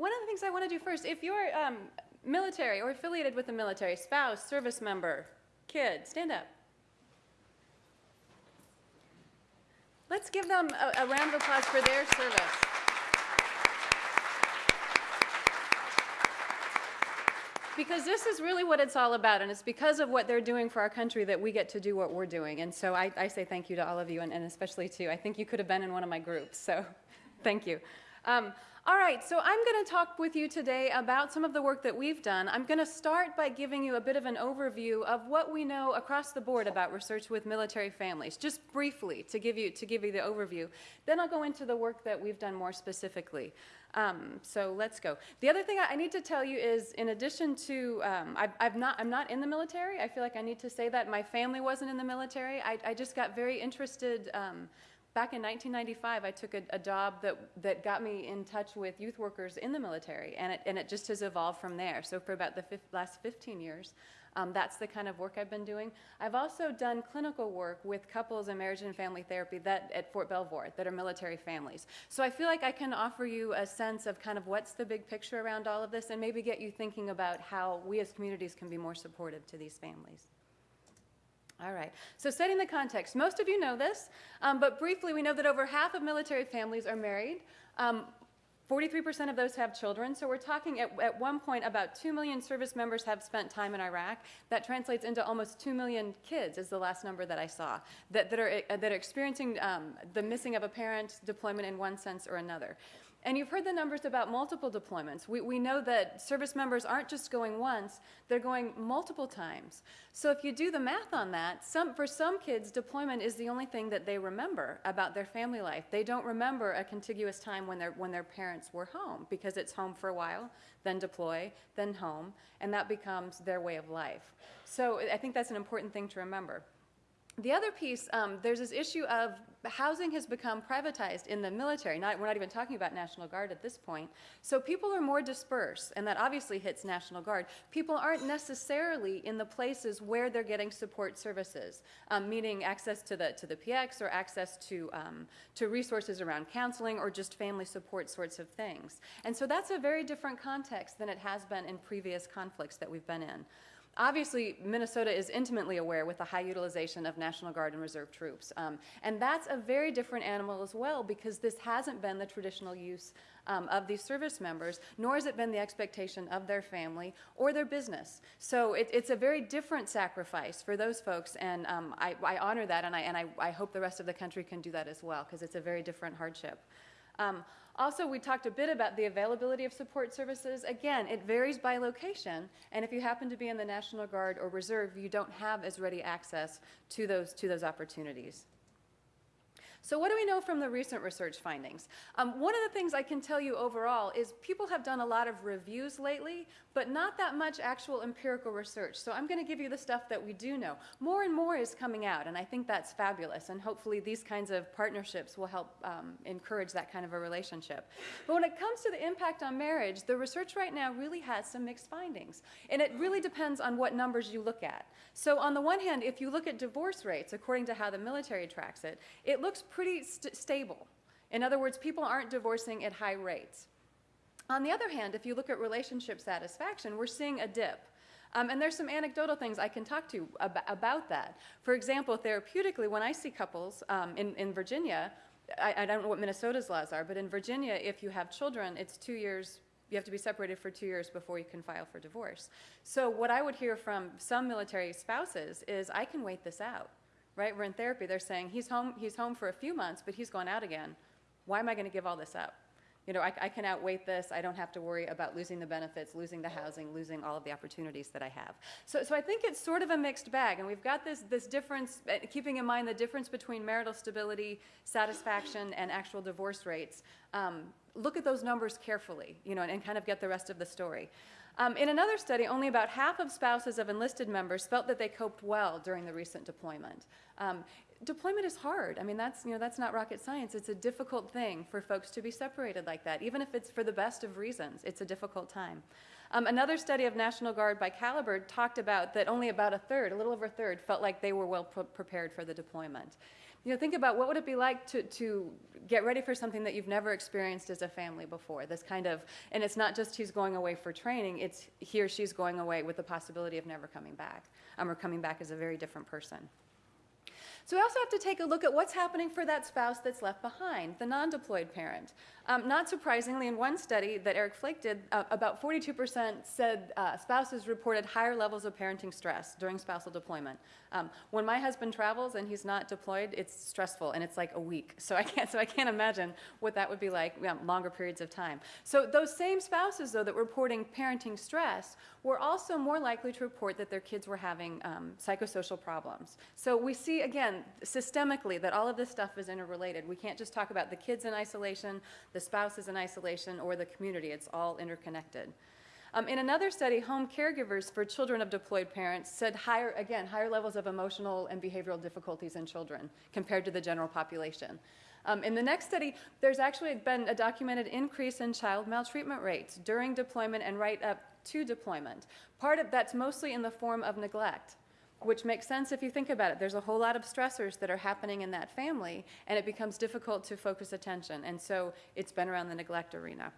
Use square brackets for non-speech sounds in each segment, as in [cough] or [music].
one of the things I want to do first, if you're um, military or affiliated with the military, spouse, service member, kid, stand up. Let's give them a, a round of applause for their service. Because this is really what it's all about, and it's because of what they're doing for our country that we get to do what we're doing. And so I, I say thank you to all of you, and, and especially to. I think you could have been in one of my groups, so [laughs] thank you. Um, all right, so I'm going to talk with you today about some of the work that we've done. I'm going to start by giving you a bit of an overview of what we know across the board about research with military families, just briefly to give you, to give you the overview. Then I'll go into the work that we've done more specifically. Um, so let's go. The other thing I, I, need to tell you is, in addition to, um, I've, I've, not, I'm not in the military. I feel like I need to say that. My family wasn't in the military. I, I just got very interested um, back in 1995, I took a, a, job that, that got me in touch with youth workers in the military, and it, and it just has evolved from there. So for about the last 15 years, um, that's the kind of work I've been doing. I've also done clinical work with couples in marriage and family therapy that, at Fort Belvoir that are military families. So I feel like I can offer you a sense of kind of what's the big picture around all of this and maybe get you thinking about how we as communities can be more supportive to these families. All right, so setting the context. Most of you know this, um, but briefly, we know that over half of military families are married. 43% um, of those have children, so we're talking at, at one point about 2 million service members have spent time in Iraq. That translates into almost 2 million kids, is the last number that I saw, that, that, are, that are experiencing um, the missing of a parent deployment in one sense or another. And you've heard the numbers about multiple deployments. We, we know that service members aren't just going once, they're going multiple times. So if you do the math on that, some, for some kids, deployment is the only thing that they remember about their family life. They don't remember a contiguous time when, when their parents were home because it's home for a while, then deploy, then home, and that becomes their way of life. So I think that's an important thing to remember. The other piece, um, there's this issue of housing has become privatized in the military. Not, we're not even talking about National Guard at this point. So people are more dispersed, and that obviously hits National Guard. People aren't necessarily in the places where they're getting support services, um, meaning access to the, to the PX or access to, um, to resources around counseling or just family support sorts of things. And so that's a very different context than it has been in previous conflicts that we've been in. Obviously, Minnesota is intimately aware with the high utilization of National Guard and Reserve troops. Um, and that's a very different animal as well because this hasn't been the traditional use um, of these service members, nor has it been the expectation of their family or their business. So it, it's a very different sacrifice for those folks, and um, I, I, honor that, and, I, and I, I hope the rest of the country can do that as well because it's a very different hardship. Um, also, we talked a bit about the availability of support services. Again, it varies by location, and if you happen to be in the National Guard or Reserve, you don't have as ready access to those, to those opportunities. So what do we know from the recent research findings? Um, one of the things I can tell you overall is people have done a lot of reviews lately, but not that much actual empirical research. So I'm going to give you the stuff that we do know. More and more is coming out, and I think that's fabulous, and hopefully these kinds of partnerships will help um, encourage that kind of a relationship. But when it comes to the impact on marriage, the research right now really has some mixed findings, and it really depends on what numbers you look at. So on the one hand, if you look at divorce rates, according to how the military tracks it, it looks pretty st stable. In other words, people aren't divorcing at high rates. On the other hand, if you look at relationship satisfaction, we're seeing a dip. Um, and there's some anecdotal things I can talk to ab about that. For example, therapeutically, when I see couples um, in, in Virginia, I, I, don't know what Minnesota's laws are, but in Virginia, if you have children, it's two years, you have to be separated for two years before you can file for divorce. So what I would hear from some military spouses is, I can wait this out right? We're in therapy. They're saying he's home, he's home for a few months, but he's gone out again. Why am I going to give all this up? You know, I, I can outwait this. I don't have to worry about losing the benefits, losing the housing, losing all of the opportunities that I have. So, so I think it's sort of a mixed bag, and we've got this, this difference, uh, keeping in mind the difference between marital stability, satisfaction, and actual divorce rates. Um, look at those numbers carefully, you know, and, and kind of get the rest of the story. Um, in another study, only about half of spouses of enlisted members felt that they coped well during the recent deployment. Um, deployment is hard. I mean, that's, you know, that's not rocket science. It's a difficult thing for folks to be separated like that. Even if it's for the best of reasons, it's a difficult time. Um, another study of National Guard by Caliber talked about that only about a third, a little over a third, felt like they were well pre prepared for the deployment. You know, think about what would it be like to, to get ready for something that you've never experienced as a family before. This kind of, and it's not just he's going away for training, it's he or she's going away with the possibility of never coming back, um, or coming back as a very different person. So we also have to take a look at what's happening for that spouse that's left behind, the non-deployed parent. Um, not surprisingly, in one study that Eric Flake did, uh, about 42% said uh, spouses reported higher levels of parenting stress during spousal deployment. Um, when my husband travels and he's not deployed, it's stressful and it's like a week. [laughs] So I can't, so I can't imagine what that would be like you know, longer periods of time. So those same spouses, though, that were reporting parenting stress were also more likely to report that their kids were having um, psychosocial problems. So we see, again, systemically that all of this stuff is interrelated. We can't just talk about the kids in isolation, the spouse is in isolation, or the community. It's all interconnected. Um, in another study, home caregivers for children of deployed parents said higher, again, higher levels of emotional and behavioral difficulties in children compared to the general population. Um, in the next study, there's actually been a documented increase in child maltreatment rates during deployment and right up to deployment. Part of that's mostly in the form of neglect which makes sense if you think about it. There's a whole lot of stressors that are happening in that family, and it becomes difficult to focus attention. And so it's been around the neglect arena.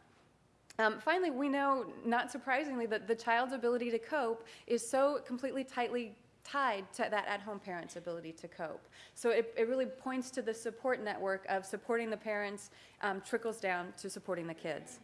Um, finally, we know, not surprisingly, that the child's ability to cope is so completely tightly tied to that at-home parent's ability to cope. So it, it really points to the support network of supporting the parents um, trickles down to supporting the kids.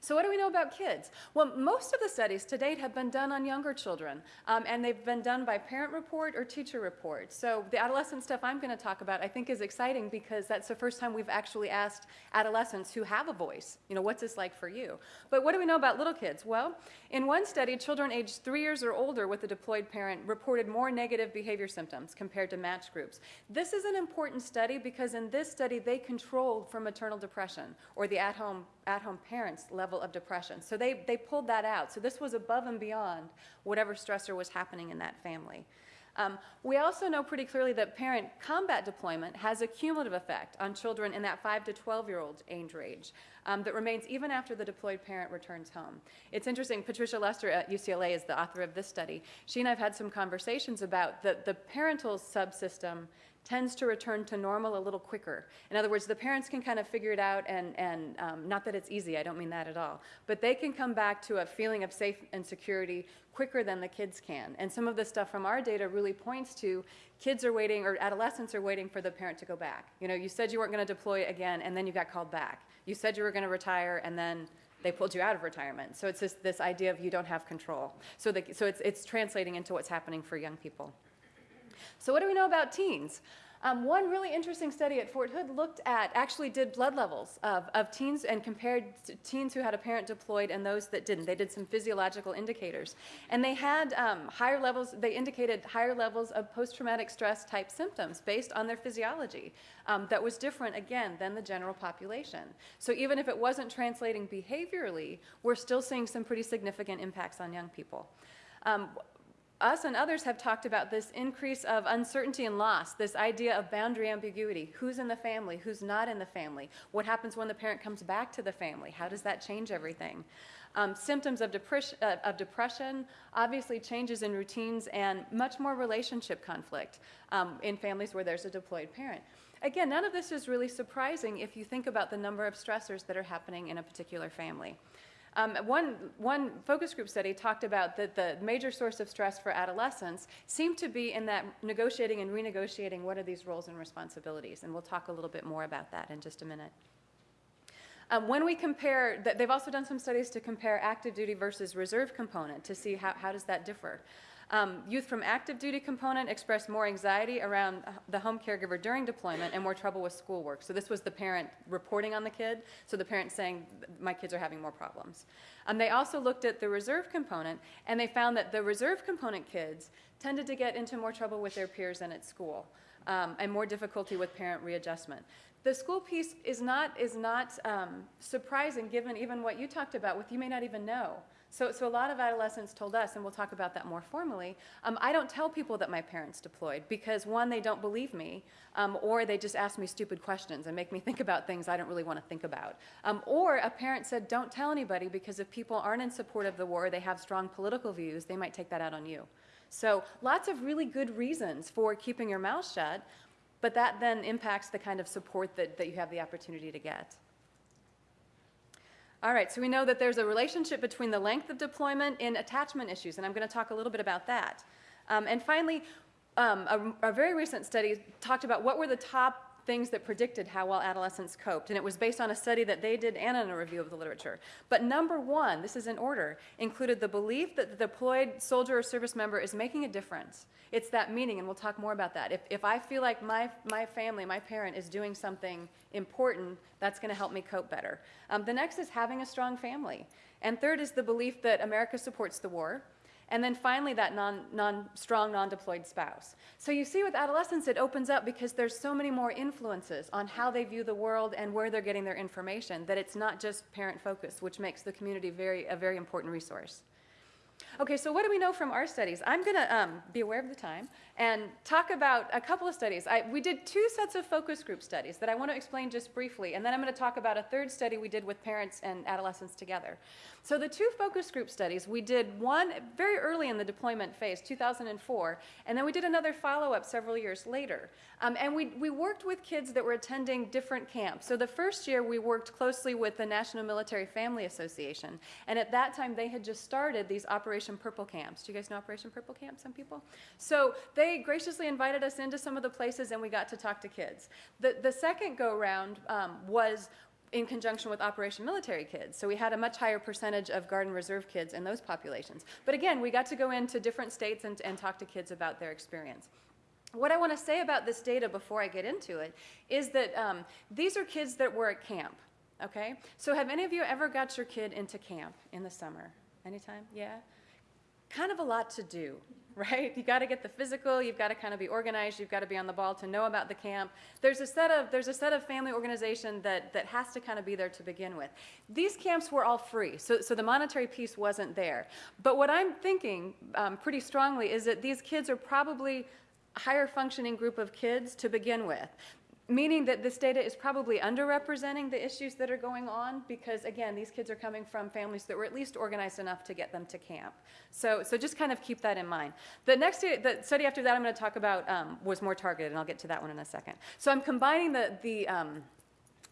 So what do we know about kids? Well, most of the studies to date have been done on younger children, um, and they've been done by parent report or teacher report. So the adolescent stuff I'm going to talk about I think is exciting because that's the first time we've actually asked adolescents who have a voice, you know, what's this like for you? But what do we know about little kids? Well, in one study, children aged three years or older with a deployed parent reported more negative behavior symptoms compared to matched groups. This is an important study because in this study, they controlled for maternal depression or the at-home at-home parents' level of depression. So they, they pulled that out. So this was above and beyond whatever stressor was happening in that family. Um, we also know pretty clearly that parent combat deployment has a cumulative effect on children in that 5 to 12 year old age range um, that remains even after the deployed parent returns home. It's interesting, Patricia Lester at UCLA is the author of this study. She and I have had some conversations about the, the parental subsystem tends to return to normal a little quicker. In other words, the parents can kind of figure it out, and, and um, not that it's easy, I don't mean that at all, but they can come back to a feeling of safe and security quicker than the kids can. And some of the stuff from our data really points to kids are waiting, or adolescents are waiting for the parent to go back. You know, you said you weren't going to deploy again, and then you got called back. You said you were going to retire, and then they pulled you out of retirement. So it's this, this idea of you don't have control. So, the, so it's, it's translating into what's happening for young people. So what do we know about teens? Um, one really interesting study at Fort Hood looked at, actually did blood levels of, of teens and compared teens who had a parent deployed and those that didn't. They did some physiological indicators. And they had um, higher levels, they indicated higher levels of post-traumatic stress type symptoms based on their physiology. Um, that was different, again, than the general population. So even if it wasn't translating behaviorally, we're still seeing some pretty significant impacts on young people. Um, us and others have talked about this increase of uncertainty and loss, this idea of boundary ambiguity. Who's in the family? Who's not in the family? What happens when the parent comes back to the family? How does that change everything? Um, symptoms of, uh, of, depression, obviously changes in routines, and much more relationship conflict um, in families where there's a deployed parent. Again, none of this is really surprising if you think about the number of stressors that are happening in a particular family. Um, one, one focus group study talked about that the major source of stress for adolescents seemed to be in that negotiating and renegotiating what are these roles and responsibilities. And we'll talk a little bit more about that in just a minute. Um, when we compare, they've also done some studies to compare active duty versus reserve component to see how, how does that differ. Um, youth from active duty component expressed more anxiety around the home caregiver during deployment and more trouble with schoolwork. So this was the parent reporting on the kid, so the parent saying, my kids are having more problems. Um, they also looked at the reserve component, and they found that the reserve component kids tended to get into more trouble with their peers than at school, um, and more difficulty with parent readjustment. The school piece is not, is not um, surprising given even what you talked about with you may not even know. So, so a lot of adolescents told us, and we'll talk about that more formally, um, I don't tell people that my parents deployed because one, they don't believe me, um, or they just ask me stupid questions and make me [laughs] think about things I don't really want to think about. Um, or a parent said, don't tell anybody because if people aren't in support of the war, they have strong political views, they might take that out on you. So lots of really good reasons for keeping your mouth shut, but that then impacts the kind of support that, that you have the opportunity to get. All right, so we know that there's a relationship between the length of deployment and attachment issues, and I'm going to talk a little bit about that. Um, and finally, um, a, a, very recent study talked about what were the top things that predicted how well adolescents coped. And it was based on a study that they did and on a review of the literature. But number one, this is in order, included the belief that the deployed soldier or service member is making a difference. It's that meaning, and we'll talk more about that. If, if I feel like my, my family, my parent is doing something important, that's going to help me cope better. Um, the next is having a strong family. And third is the belief that America supports the war. And then finally, that non, non, strong non-deployed spouse. So you see with adolescence, it opens up because there's so many more influences on how they view the world and where they're getting their information that it's not just parent focused, which makes the community very, a very important resource. Okay, so what do we know from our studies? I'm going to um, be aware of the time and talk about a couple of studies. I, we did two sets of focus group studies that I want to explain just briefly, and then I'm going to talk about a third study we did with parents and adolescents together. So the two focus group studies, we did one very early in the deployment phase, 2004, and then we did another follow-up several years later. Um, and we, we worked with kids that were attending different camps. So the first year we worked closely with the National Military Family Association, and at that time they had just started these Operation Purple camps. Do you guys know Operation Purple camps, some people? So they graciously invited us into some of the places and we got to talk to kids. The, the second go-round um, was in conjunction with Operation Military Kids. So we had a much higher percentage of Guard and Reserve kids in those populations. But again, we got to go into different states and, and talk to kids about their experience. What I want to say about this data before I get into it is that um, these are kids that were at camp, okay? So have any of you ever got your kid into camp in the summer? Anytime? Yeah? Kind of a lot to do, [laughs] right? You got to get the physical, you've got to kind of be organized, you've got to be on the ball to know about the camp. There's a set of there's a set of family organization that that has to kind of be there to begin with. These camps were all free, so so the monetary piece wasn't there. But what I'm thinking um, pretty strongly is that these kids are probably a higher functioning group of kids to begin with meaning that this data is probably underrepresenting the issues that are going on because again these kids are coming from families that were at least organized enough to get them to camp. So so just kind of keep that in mind. The next the study after that i'm going to talk about um, was more targeted and i'll get to that one in a second. So i'm combining the the um,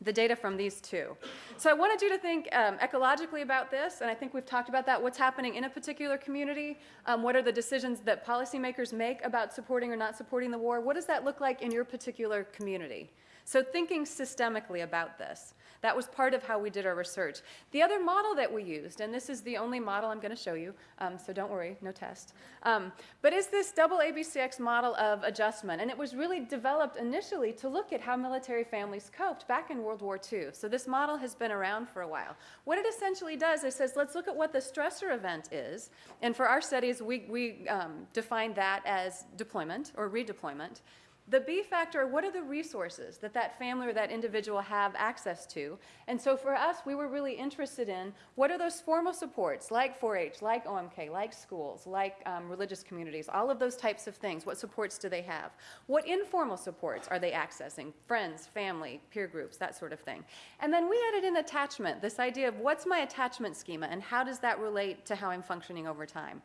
the data from these two. So I wanted you to think um, ecologically about this, and I think we've talked about that. What's happening in a particular community? Um, what are the decisions that policymakers make about supporting or not supporting the war? What does that look like in your particular community? So thinking systemically about this. That was part of how we did our research. The other model that we used, and this is the only model I'm going to show you, um, so don't worry, no test, um, but is this double ABCX model of adjustment. And it was really developed initially to look at how military families coped back in World War II. So this model has been around for a while. What it essentially does is says, let's look at what the stressor event is. And for our studies, we, we um, define that as deployment or redeployment. The B factor, what are the resources that that family or that individual have access to? And so for us, we were really interested in what are those formal supports like 4-H, like OMK, like schools, like um, religious communities, all of those types of things. What supports do they have? What informal supports are they accessing? Friends, family, peer groups, that sort of thing. And then we added in attachment, this idea of what's my attachment schema and how does that relate to how I'm functioning over time?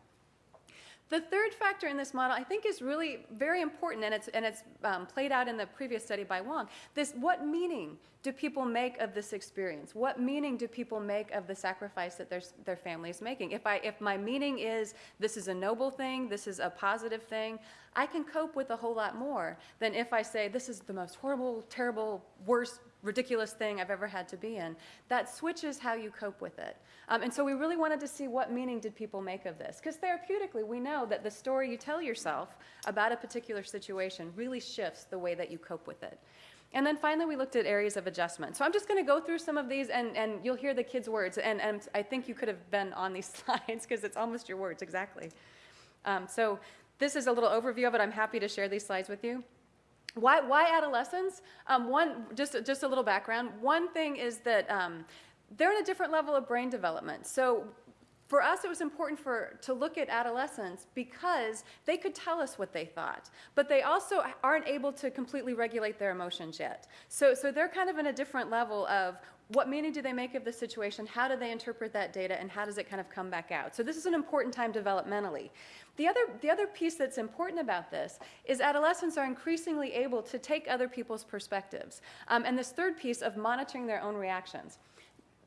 The third factor in this model, I think, is really very important, and it's, and it's um, played out in the previous study by Wong. This, what meaning do people make of this experience? What meaning do people make of the sacrifice that their, their family is making? If, I, if my meaning is this is a noble thing, this is a positive thing, I can cope with a whole lot more than if I say this is the most horrible, terrible, worst ridiculous thing I've ever had to be in. That switches how you cope with it. Um, and so we really wanted to see what meaning did people make of this. Because therapeutically, we know that the story you tell yourself about a particular situation really shifts the way that you cope with it. And then finally, we looked at areas of adjustment. So I'm just going to go through some of these, and, and you'll hear the kids' words. And, and I think you could have been on these [laughs] slides because it's almost your words, exactly. Um, so this is a little overview of it. I'm happy to share these slides with you. Why, why adolescents? Um, one, just, just a little background. One thing is that um, they're in a different level of brain development. So for us, it was important for, to look at adolescents because they could tell us what they thought, but they also aren't able to completely regulate their emotions yet. So, so they're kind of in a different level of what meaning do they make of the situation? How do they interpret that data? And how does it kind of come back out? So this is an important time developmentally. The other, the other piece that's important about this is adolescents are increasingly able to take other people's perspectives. Um, and this third piece of monitoring their own reactions.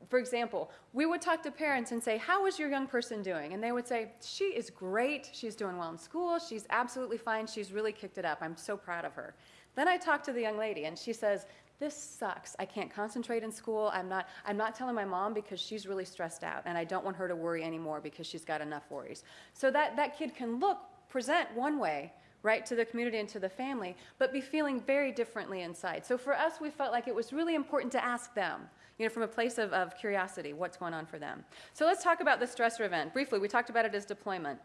For example, we would talk to parents and say, How is your young person doing? And they would say, She is great. She's doing well in school. She's absolutely fine. She's really kicked it up. I'm so proud of her. Then I talk to the young lady and she says, this sucks. I can't concentrate in school. I'm not, I'm not telling my mom because she's really stressed out and I don't want her to worry anymore because she's got enough worries. So that, that kid can look, present one way, right, to the community and to the family, but be feeling very differently inside. So for us, we felt like it was really important to ask them, you know, from a place of, of curiosity, what's going on for them. So let's talk about the stressor event. Briefly, we talked about it as deployment.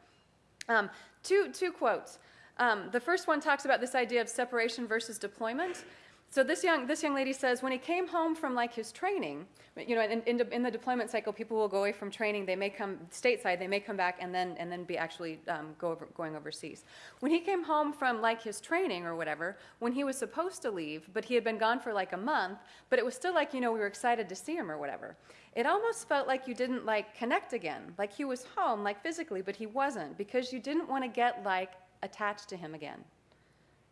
Um, two, two quotes. Um, the first one talks about this idea of separation versus deployment. So this young, this young lady says when he came home from like his training, you know, in, in, in, the deployment cycle, people will go away from training. They may come stateside, they may come back and then and then be actually um, go over, going overseas. When he came home from like his training or whatever, when he was supposed to leave, but he had been gone for like a month, but it was still like you know we were excited to see him or whatever. It almost felt like you didn't like connect again, like he was home, like physically, but he wasn't because you didn't want to get like attached to him again.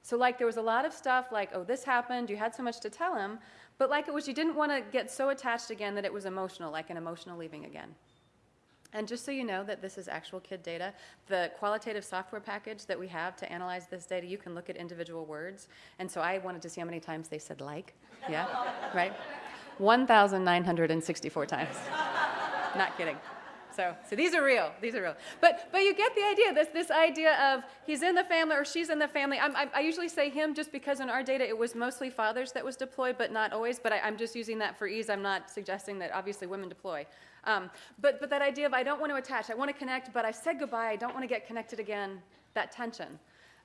So like there was a lot of stuff like, oh, this happened, you had so much to tell him, but like it was you didn't want to get so attached again that it was emotional, like an emotional leaving again. And just so you know that this is actual kid data, the qualitative software package that we have to analyze this data, you can look at individual words. And so I wanted to see how many times they said like. Yeah, right? 1,964 times. [laughs] Not kidding. So, so these are real. These are real. But, but you get the idea. This, this idea of he's in the family or she's in the family. I'm, I, I usually say him just because in our data it was mostly fathers that was deployed, but not always. But I, I'm just using that for ease. I'm not suggesting that obviously women deploy. Um, but, but that idea of I don't want to attach, I want to connect, but I said goodbye, I don't want to get connected again, that tension.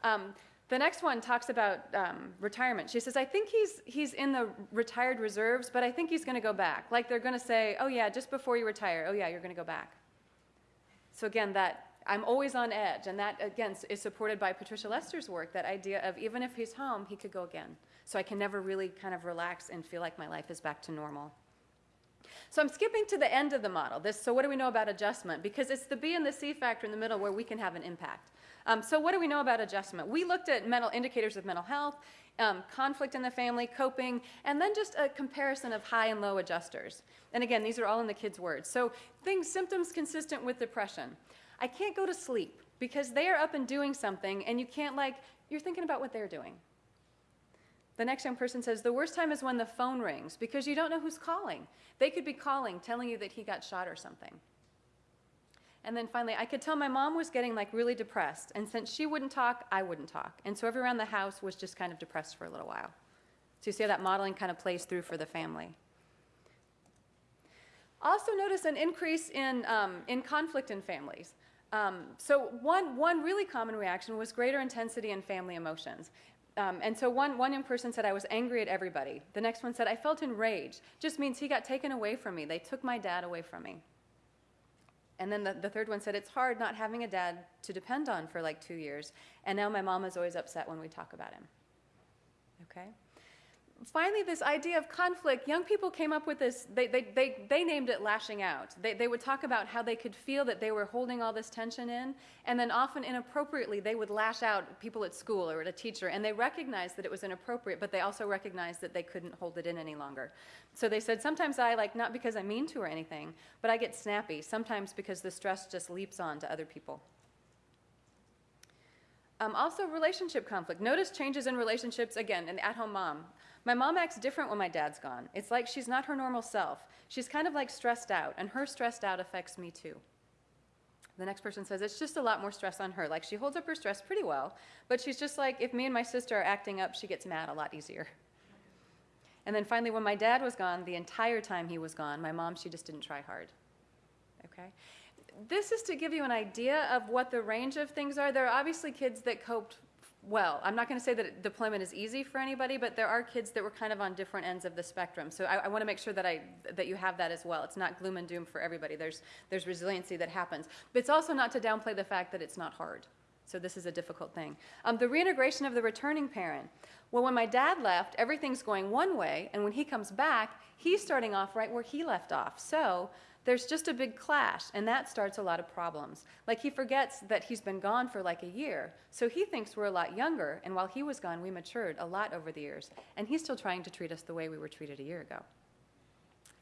Um, the next one talks about um, retirement. She says, I think he's, he's in the retired reserves, but I think he's going to go back. Like they're going to say, oh, yeah, just before you retire, oh, yeah, you're going to go back. So again, that I'm always on edge, and that again is supported by Patricia Lester's work. That idea of even if he's home, he could go again. So I can never really kind of relax and feel like my life is back to normal. So I'm skipping to the end of the model. This, so what do we know about adjustment? Because it's the B and the C factor in the middle where we can have an impact. Um, so what do we know about adjustment? We looked at mental indicators of mental health, um, conflict in the family, coping, and then just a comparison of high and low adjusters. And again, these are all in the kids' words. So things, symptoms consistent with depression. I can't go to sleep because they are up and doing something, and you can't like, you're thinking about what they're doing. The next young person says, the worst time is when the phone rings because you don't know who's calling. They could be calling, telling you that he got shot or something. And then finally, I could tell my mom was getting like really depressed. And since she wouldn't talk, I wouldn't talk. And so everyone around the house was just kind of depressed for a little while. So you see how that modeling kind of plays through for the family. Also notice an increase in, um, in conflict in families. Um, so one, one really common reaction was greater intensity in family emotions. Um, and so one, one person said, I was angry at everybody. The next one said, I felt enraged. Just means he got taken away from me. They took my dad away from me. And then the, the third one said, It's hard not having a dad to depend on for like two years. And now my mom is always upset when we talk about him. Okay? Finally, this idea of conflict, young people came up with this, they, they, they, they named it lashing out. They, they would talk about how they could feel that they were holding all this tension in, and then often inappropriately, they would lash out people at school or at a teacher, and they recognized that it was inappropriate, but they also recognized that they couldn't hold it in any longer. So they said, sometimes I, like, not because I mean to or anything, but I get snappy, sometimes because the stress just leaps on to other people. Um, also, relationship conflict. Notice changes in relationships, again, an at home mom. My mom acts different when my dad's gone. It's like she's not her normal self. She's kind of like stressed out, and her stressed out affects me too. The next person says it's just a lot more stress on her. Like she holds up her stress pretty well, but she's just like, if me and my sister are acting up, she gets mad a lot easier. And then finally, when my dad was gone, the entire time he was gone, my mom, she just didn't try hard. Okay? This is to give you an idea of what the range of things are. There are obviously kids that coped well. I'm not going to say that deployment is easy for anybody, but there are kids that were kind of on different ends of the spectrum. So I, I want to make sure that I that you have that as well. It's not gloom and doom for everybody. There's there's resiliency that happens, but it's also not to downplay the fact that it's not hard. So this is a difficult thing. Um, the reintegration of the returning parent. Well, when my dad left, everything's going one way, and when he comes back, he's starting off right where he left off. So there's just a big clash, and that starts a lot of problems. Like he forgets that he's been gone for like a year, so he thinks we're a lot younger, and while he was gone, we matured a lot over the years, and he's still trying to treat us the way we were treated a year ago.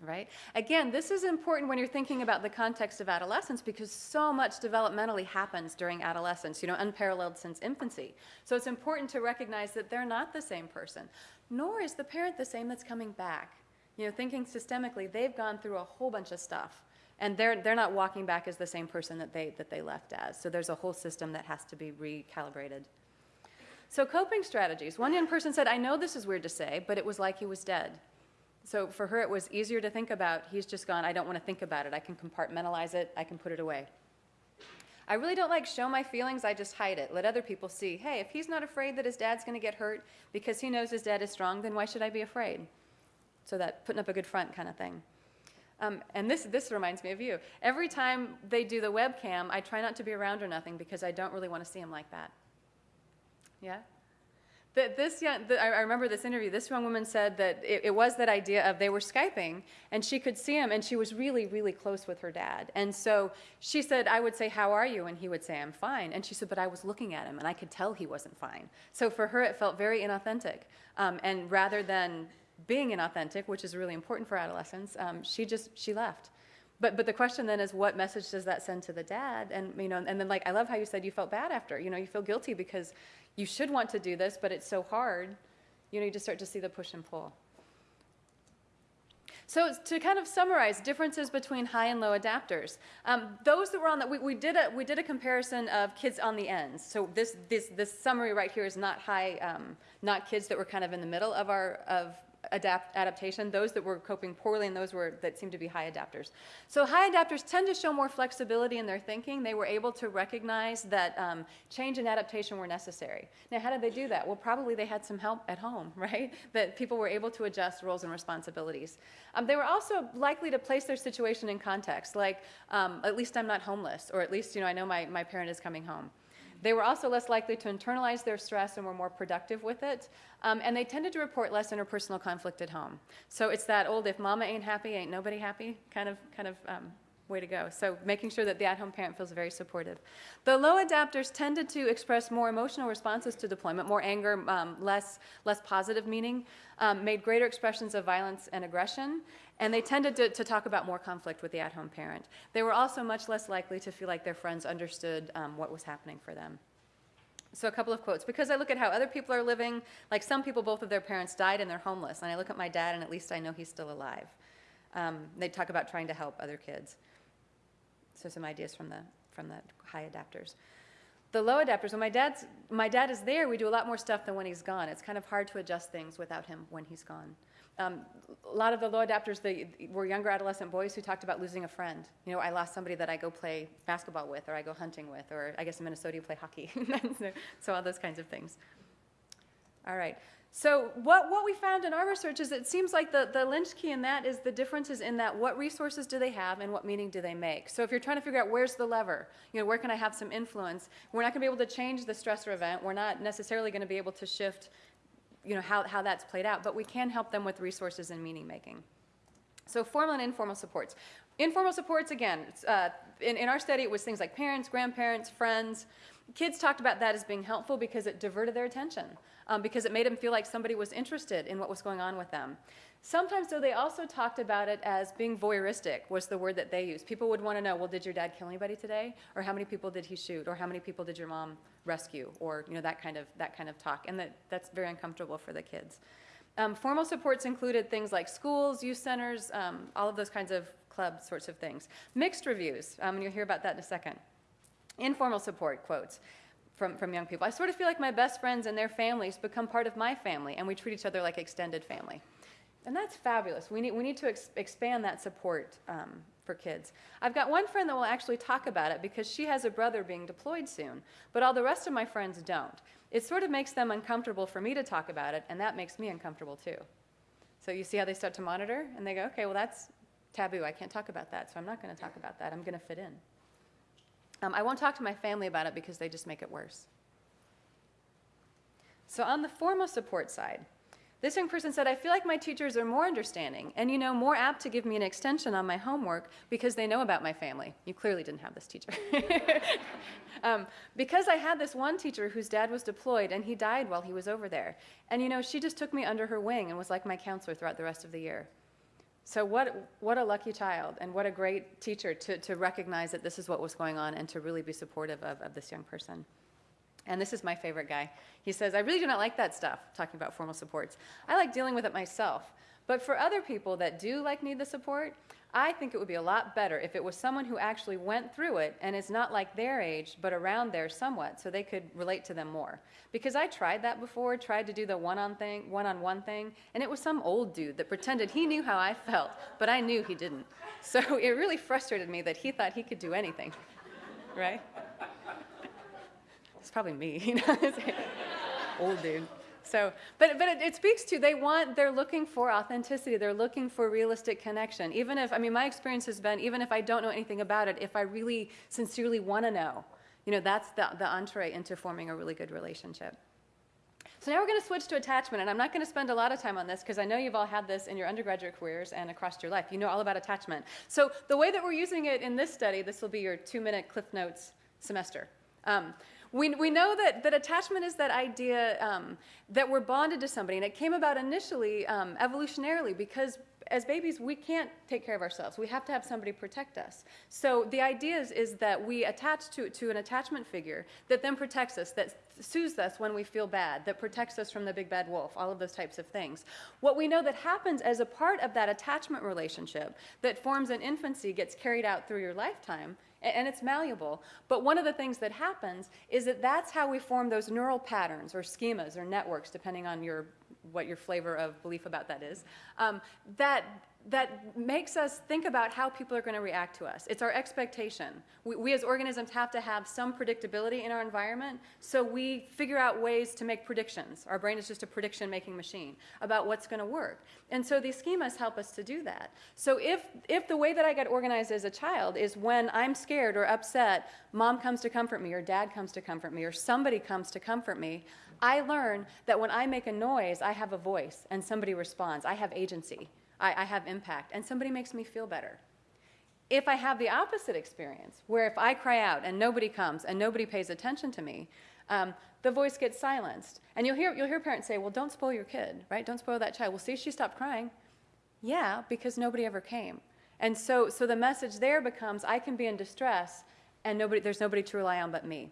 Right? Again, this is important when you're thinking about the context of adolescence because so much developmentally happens during adolescence, you know, unparalleled since infancy. So it's important to recognize that they're not the same person, nor is the parent the same that's coming back. You know, thinking systemically, they've gone through a whole bunch of stuff, and they're, they're not walking back as the same person that they, that they left as. So there's a whole system that has to be recalibrated. So coping strategies. One young person said, I know this is weird to say, but it was like he was dead. So for her, it was easier to think about, he's just gone, I don't want to think about it. I can compartmentalize it, I can put it away. I really don't like show my feelings, I just hide it. Let other people see, hey, if he's not afraid that his dad's going to get hurt because he knows his dad is strong, then why should I be afraid? So that putting up a good front kind of thing. Um, and this, this reminds me of you. Every time they do the webcam, I try not to be around or nothing because I don't really want to see him like that. Yeah? That this young, the, I remember this interview. This young woman said that it, it, was that idea of they were skyping and she could see him, and she was really, really close with her dad. And so she said, "I would say, how are you?" and he would say, "I'm fine." And she said, "But I was looking at him, and I could tell he wasn't fine." So for her, it felt very inauthentic. Um, and rather than being inauthentic, which is really important for adolescents, um, she just she left. But but the question then is, what message does that send to the dad? And you know, and then like I love how you said you felt bad after. You know, you feel guilty because you should want to do this, but it's so hard. You know, you just start to see the push and pull. So to kind of summarize differences between high and low adapters, um, those that were on that, we, we, did a, we did a comparison of kids on the ends. So this, this, this summary right here is not high, um, not kids that were kind of in the middle of our, of adapt, adaptation, those that were coping poorly and those were, that seemed to be high adapters. So high adapters tend to show more flexibility in their thinking. They were able to recognize that um, change and adaptation were necessary. Now, how did they do that? Well, probably they had some help at home, [laughs] right? That people were able to adjust roles and responsibilities. Um, they were also likely to place their situation in context, like, um, at least I'm not homeless, or at least, you know, I know my, my parent is coming home. They were also less likely to internalize their stress and were more productive with it. Um, and they tended to report less interpersonal conflict at home. So it's that old if mama ain't happy, ain't nobody happy kind of, kind of um, way to go. So making sure that the at-home parent feels very supportive. The low adapters tended to express more emotional responses to deployment, more anger, um, less, less positive meaning, um, made greater expressions of violence and aggression, and they tended to, to talk about more conflict with the at-home parent. They were also much less likely to feel like their friends understood um, what was happening for them. So a couple of quotes. Because I look at how other people are living, like some people, both of their parents died and they're homeless. And I look at my dad and at least I know he's still alive. Um, they talk about trying to help other kids. So some ideas from the, from the high adapters. The low adapters, when my, dad's, my dad is there, we do a lot more stuff than when he's gone. It's kind of hard to adjust things without him when he's gone. Um, a lot of the low adapters they were younger adolescent boys who talked about losing a friend. You know, I lost somebody that I go play basketball with, or I go hunting with, or I guess in Minnesota you play hockey. [laughs] so all those kinds of things. All right. So what, what we found in our research is it seems like the, the lynch key in that is the differences in that what resources do they have and what meaning do they make. So if you're trying to figure out where's the lever, you know, where can I have some influence, we're not going to be able to change the stressor event. We're not necessarily going to be able to shift, you know, how, how that's played out, but we can help them with resources and meaning making. So formal and informal supports. Informal supports, again, uh, in, in our study, it was things like parents, grandparents, friends. Kids talked about that as being helpful because it diverted their attention um, because it made them feel like somebody was interested in what was going on with them. Sometimes, though, they also talked about it as being voyeuristic, was the word that they used. People would want to know, well, did your dad kill anybody today? Or how many people did he shoot? Or how many people did your mom rescue? Or, you know, that kind of, that kind of talk. And that, that's very uncomfortable for the kids. Um, formal supports included things like schools, youth centers, um, all of those kinds of club sorts of things. Mixed reviews, um, and you'll hear about that in a second. Informal support, quotes from, from young people. I sort of feel like my best friends and their families become part of my family, and we treat each other like extended family. And that's fabulous. We need, we need to ex expand that support um, for kids. I've got one friend that will actually talk about it because she has a brother being deployed soon, but all the rest of my friends don't. It sort of makes them uncomfortable for me to talk about it, and that makes me uncomfortable too. So you see how they start to monitor, and they go, okay, well, that's taboo. I can't talk about that, so I'm not going to talk about that. I'm going to fit in. Um, I won't talk to my family about it because they just make it worse. So on the formal support side, this young person said, I feel like my teachers are more understanding and, you know, more apt to give me an extension on my homework because they know about my family. You clearly didn't have this teacher. [laughs] um, because I had this one teacher whose dad was deployed and he died while he was over there. And, you know, she just took me under her wing and was like my counselor throughout the rest of the year. So what, what a lucky child and what a great teacher to, to recognize that this is what was going on and to really be supportive of, of this young person. And this is my favorite guy. He says, I really do not like that stuff, talking about formal supports. I like dealing with it myself. But for other people that do like need the support, I think it would be a lot better if it was someone who actually went through it and is not like their age, but around there somewhat, so they could relate to them more. Because I tried that before, tried to do the one-on thing, one-on-one thing, and it was some old dude that pretended he knew how I felt, but I knew he didn't. So [laughs] it really frustrated me that he thought he could do anything, [laughs] right? It's probably me, [laughs] you know, [laughs] old dude. So, but, but it, it, speaks to they want, they're looking for authenticity. They're looking for realistic connection. Even if, I mean, my experience has been, even if I don't know anything about it, if I really sincerely want to know, you know, that's the, the entree into forming a really good relationship. So now we're going to switch to attachment, and I'm not going to spend a lot of time on this because I know you've all had this in your undergraduate careers and across your life. You know all about attachment. So the way that we're using it in this study, this will be your two-minute Cliff Notes semester. Um, we, we know that, that attachment is that idea um, that we're bonded to somebody, and it came about initially um, evolutionarily because as babies, we can't take care of ourselves. We have to have somebody protect us. So the idea is, is that we attach to, to an attachment figure that then protects us, that soothes us when we feel bad, that protects us from the big bad wolf, all of those types of things. What we know that happens as a part of that attachment relationship that forms in infancy gets carried out through your lifetime and it's malleable. But one of the things that happens is that that's how we form those neural patterns or schemas or networks, depending on your what your flavor of belief about that is. Um, that that makes us think about how people are going to react to us. It's our expectation. We, we, as organisms have to have some predictability in our environment, so we figure out ways to make predictions. Our brain is just a prediction making machine about what's going to work. And so these schemas help us to do that. So if, if the way that I get organized as a child is when I'm scared or upset, mom comes to comfort me, or dad comes to comfort me, or somebody comes to comfort me, I learn that when I make a noise, I have a voice and somebody responds. I have agency. I, I have impact, and somebody makes me feel better. If I have the opposite experience, where if I cry out and nobody comes and nobody pays attention to me, um, the voice gets silenced. And you'll hear, you'll hear parents say, well, don't spoil your kid, right? Don't spoil that child. Well, see, she stopped crying. Yeah, because nobody ever came. And so, so the message there becomes, I can be in distress, and nobody, there's nobody to rely on but me.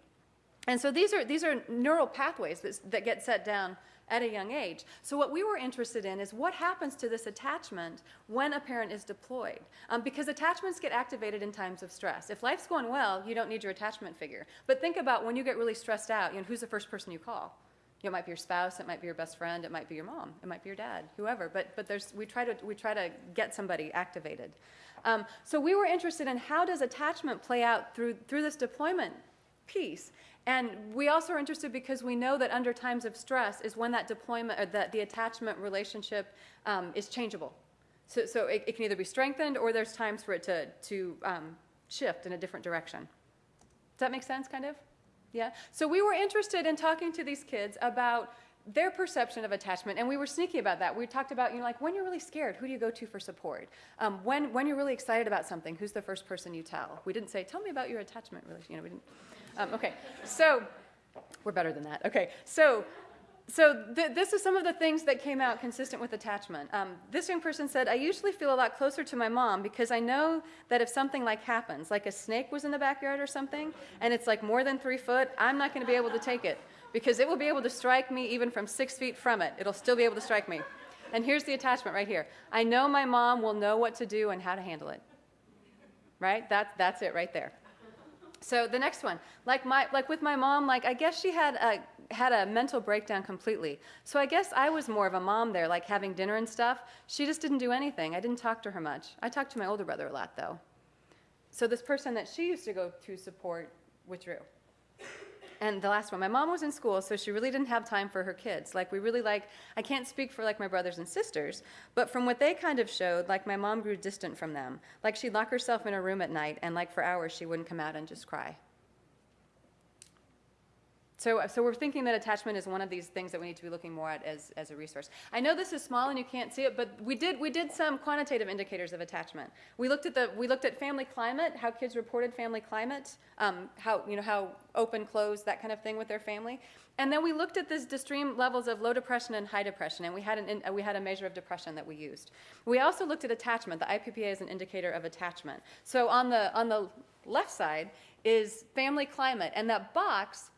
And so these are, these are neural pathways that, that get set down at a young age. So what we were interested in is what happens to this attachment when a parent is deployed. Um, because attachments get activated in times of stress. If life's going well, you don't need your attachment figure. But think about when you get really stressed out, you know, who's the first person you call? You know, it might be your spouse, it might be your best friend, it might be your mom, it might be your dad, whoever. But, but there's, we, try to, we try to get somebody activated. Um, so we were interested in how does attachment play out through, through this deployment piece. And we also are interested because we know that under times of stress is when that deployment or that the attachment relationship um, is changeable. So, so it, it, can either be strengthened or there's times for it to, to um, shift in a different direction. Does that make sense, kind of? Yeah? So we were interested in talking to these kids about their perception of attachment, and we were sneaky about that. We talked about, you know, like when you're really scared, who do you go to for support? Um, when, when you're really excited about something, who's the first person you tell? We didn't say, tell me about your attachment relationship. You know, we didn't. Um, okay, so we're better than that. Okay, so so th this is some of the things that came out consistent with attachment. Um, this young person said, I usually feel a lot closer to my mom because I know that if something like happens, like a snake was in the backyard or something, and it's like more than three foot, I'm not going to be able to take it because it will be able to strike me even from six feet from it. It'll still be able to strike me. And here's the attachment right here. I know my mom will know what to do and how to handle it. Right? That, that's it right there. So the next one, like my like with my mom, like I guess she had a had a mental breakdown completely. So I guess I was more of a mom there, like having dinner and stuff. She just didn't do anything. I didn't talk to her much. I talked to my older brother a lot though. So this person that she used to go to support withdrew. And the last one, my mom was in school, so she really didn't have time for her kids. Like, we really like, I can't speak for like my brothers and sisters, but from what they kind of showed, like my mom grew distant from them. Like, she'd lock herself in a room at night, and like for hours, she wouldn't come out and just cry. So, so we're thinking that attachment is one of these things that we need to be looking more at as, as a resource. I know this is small and you can't see it, but we did, we did some quantitative indicators of attachment. We looked at the, we looked at family climate, how kids reported family climate, um, how, you know, how open, closed, that kind of thing with their family. And then we looked at this extreme levels of low depression and high depression, and we had, an, we had a measure of depression that we used. We also looked at attachment. The IPPA is an indicator of attachment. So on the, on the left side is family climate, and that box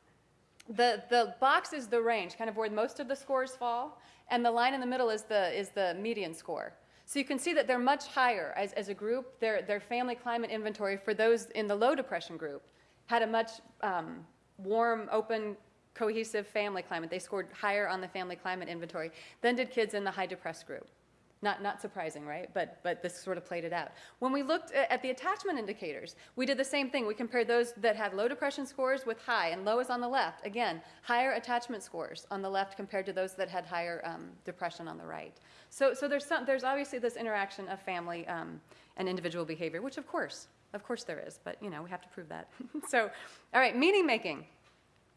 the, the box is the range, kind of where most of the scores fall, and the line in the middle is the, is the median score. So you can see that they're much higher as, as a group. Their, their family climate inventory for those in the low depression group had a much um, warm, open, cohesive family climate. They scored higher on the family climate inventory than did kids in the high depressed group. Not, not surprising, right? But, but this sort of played it out. When we looked at the attachment indicators, we did the same thing. We compared those that had low depression scores with high, and low is on the left. Again, higher attachment scores on the left compared to those that had higher um, depression on the right. So, so there's, some, there's obviously this interaction of family um, and individual behavior, which of course, of course there is, but you know, we have to prove that. [laughs] so, all right, meaning making.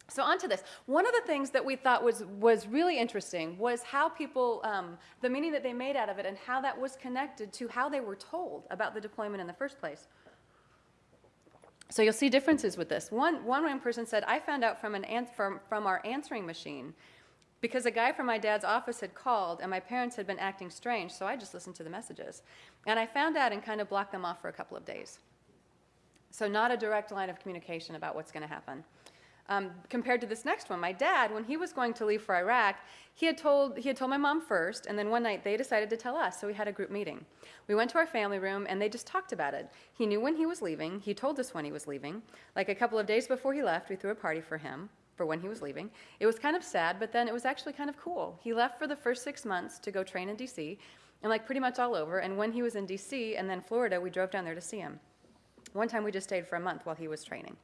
So onto this. One of the things that we thought was, was really interesting was how people, um, the meaning that they made out of it and how that was connected to how they were told about the deployment in the first place. So you'll see differences with this. One, one person said, I found out from, an from, from our answering machine because a guy from my dad's office had called and my parents had been acting strange, so I just listened to the messages. And I found out and kind of blocked them off for a couple of days. So not a direct line of communication about what's going to happen. Um, compared to this next one, my dad, when he was going to leave for Iraq, he had told he had told my mom first, and then one night they decided to tell us. So we had a group meeting. We went to our family room, and they just talked about it. He knew when he was leaving. He told us when he was leaving. Like a couple of days before he left, we threw a party for him for when he was leaving. It was kind of sad, but then it was actually kind of cool. He left for the first six months to go train in D.C. and like pretty much all over. And when he was in D.C. and then Florida, we drove down there to see him. One time we just stayed for a month while he was training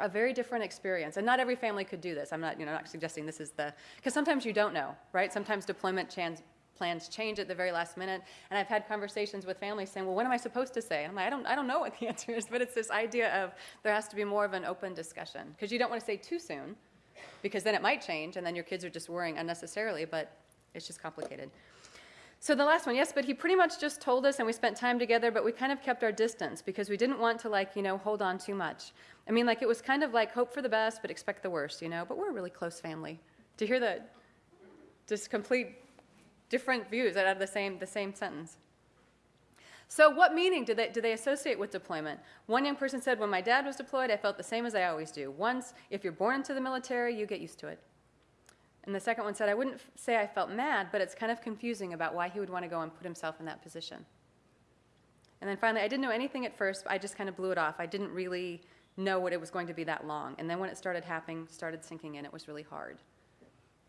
a very different experience. And not every family could do this. I'm not, you know, not suggesting this is the, because sometimes you don't know, right? Sometimes deployment plans change at the very last minute. And I've had conversations with families saying, well, what am I supposed to say? I'm like, I don't, I don't know what the [laughs] answer is, but it's this idea of there has to be more of an open discussion. Because you don't want to say too soon, because then it might change, and then your kids are just worrying unnecessarily, but it's just complicated. So the last one, yes, but he pretty much just told us and we spent time together, but we kind of kept our distance because we didn't want to like, you know, hold on too much. I mean, like it was kind of like hope for the best, but expect the worst, you know, but we're a really close family. To hear that, just complete different views out of the same, the same sentence. So what meaning do they, do they associate with deployment? One young person said, when my dad was deployed, I felt the same as I always do. Once, if you're born into the military, you get used to it. And the second one said, I wouldn't say I felt mad, but it's kind of confusing about why he would want to go and put himself in that position. And then finally, I didn't know anything at first, I just kind of blew it off. I didn't really know what it was going to be that long. And then when it started happening, started sinking in, it was really hard.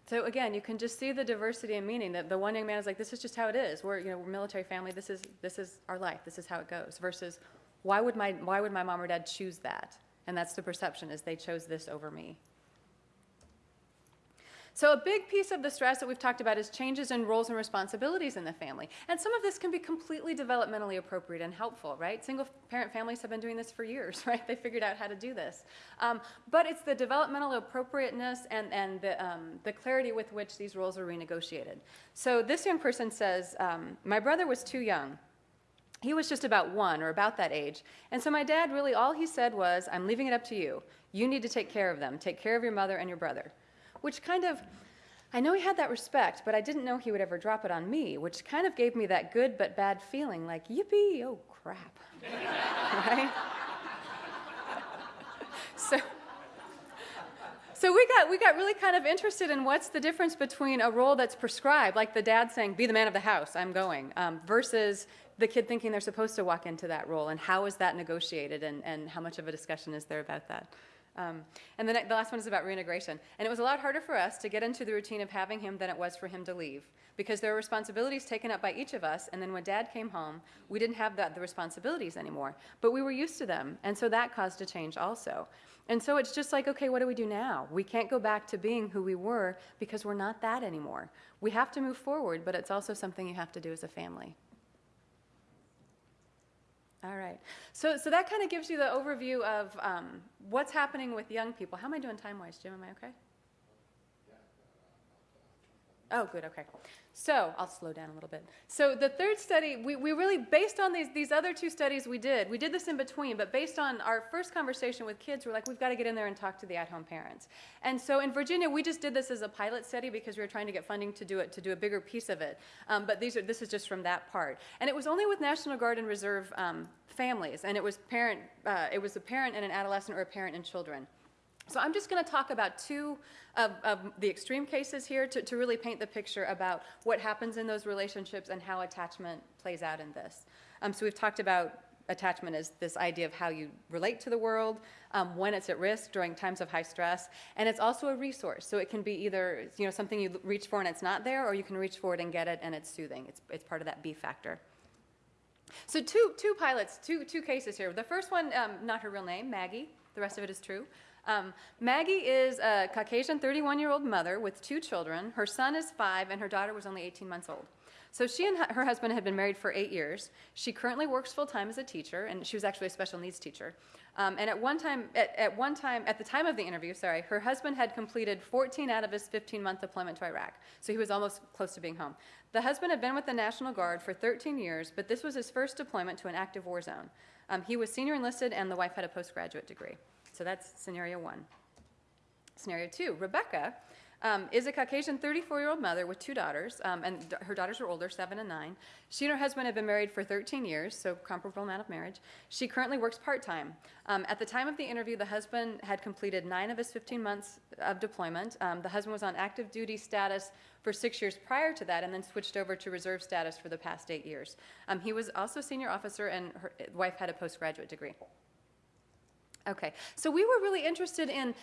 So again, you can just see the diversity and meaning that the one young man is like, this is just how it is. We're, you know, we're military family. This is, this is our life. This is how it goes. Versus, why would, my, why would my mom or dad choose that? And that's the perception is they chose this over me. So a big piece of the stress that we've talked about is changes in roles and responsibilities in the family. And some of this can be completely developmentally appropriate and helpful, right? Single parent families have been doing this for years, [laughs] right? They figured out how to do this. Um, but it's the developmental appropriateness and, and the, um, the clarity with which these roles are renegotiated. So this young person says, um, my brother was too young he was just about one or about that age. And so my dad really, all he said was, I'm leaving it up to you. You need to take care of them. Take care of your mother and your brother which kind of, I know he had that respect, but I didn't know he would ever drop it on me, which kind of gave me that good but bad feeling like, yippee, oh crap. [laughs] right? so, so we got, we got really kind of interested in what's the difference between a role that's prescribed, like the dad saying, be the man of the house, I'm going, um, versus the kid thinking they're supposed to walk into that role, and how is that negotiated, and, and how much of a discussion is there about that? Um, and the, the last one is about reintegration. And it was a lot harder for us to get into the routine of having him than it was for him to leave because there were responsibilities taken up by each of us. And then when dad came home, we didn't have the, the responsibilities anymore, but we were used to them. And so that caused a change also. And so it's just like, okay, what do we do now? We can't go back to being who we were because we're not that anymore. We have to move forward, but it's also something you have to do as a family. All right. So, so that kind of gives you the overview of um, what's happening with young people. How am I doing time-wise, Jim? Am I okay? Oh, good, okay. So I'll slow down a little bit. So the third study, we, we really, based on these, these other two studies we did, we did this in between, but based on our first conversation with kids, we're like, we've got to get in there and talk to the at-home parents. And so in Virginia, we just did this as a pilot study because we were trying to get funding to do it, to do a bigger piece of it. Um, but these are, this is just from that part. And it was only with National Guard and Reserve um, families, and it was parent, uh, it was a parent and an adolescent or a parent and children. So I'm just going to talk about two of, of, the extreme cases here to, to really paint the picture about what happens in those relationships and how attachment plays out in this. Um, so we've talked about attachment as this idea of how you relate to the world, um, when it's at risk during times of high stress, and it's also a resource. So it can be either you know something you reach for and it's not there, or you can reach for it and get it and it's soothing. It's, it's part of that B factor. So two, two pilots, two, two cases here. The first one, um, not her real name, Maggie. The rest of it is true. Um, Maggie is a Caucasian 31 year old mother with two children. Her son is five, and her daughter was only 18 months old. So she and her husband had been married for eight years. She currently works full time as a teacher, and she was actually a special needs teacher. Um, and at one time, at, at, one time, at the time of the interview, sorry, her husband had completed 14 out of his 15-month deployment to Iraq, so he was almost close to being home. The husband had been with the National Guard for 13 years, but this was his first deployment to an active war zone. Um, he was senior enlisted, and the wife had a postgraduate degree. So that's scenario one. Scenario two, Rebecca um, is a Caucasian 34 year old mother with two daughters, um, and her daughters are older, seven and nine. She and her husband have been married for 13 years, so comparable amount of marriage. She currently works part time. Um, at the time of the interview, the husband had completed nine of his 15 months of deployment. Um, the husband was on active duty status for six years prior to that, and then switched over to reserve status for the past eight years. Um, he was also a senior officer, and her wife had a postgraduate degree. Okay, so we were really interested in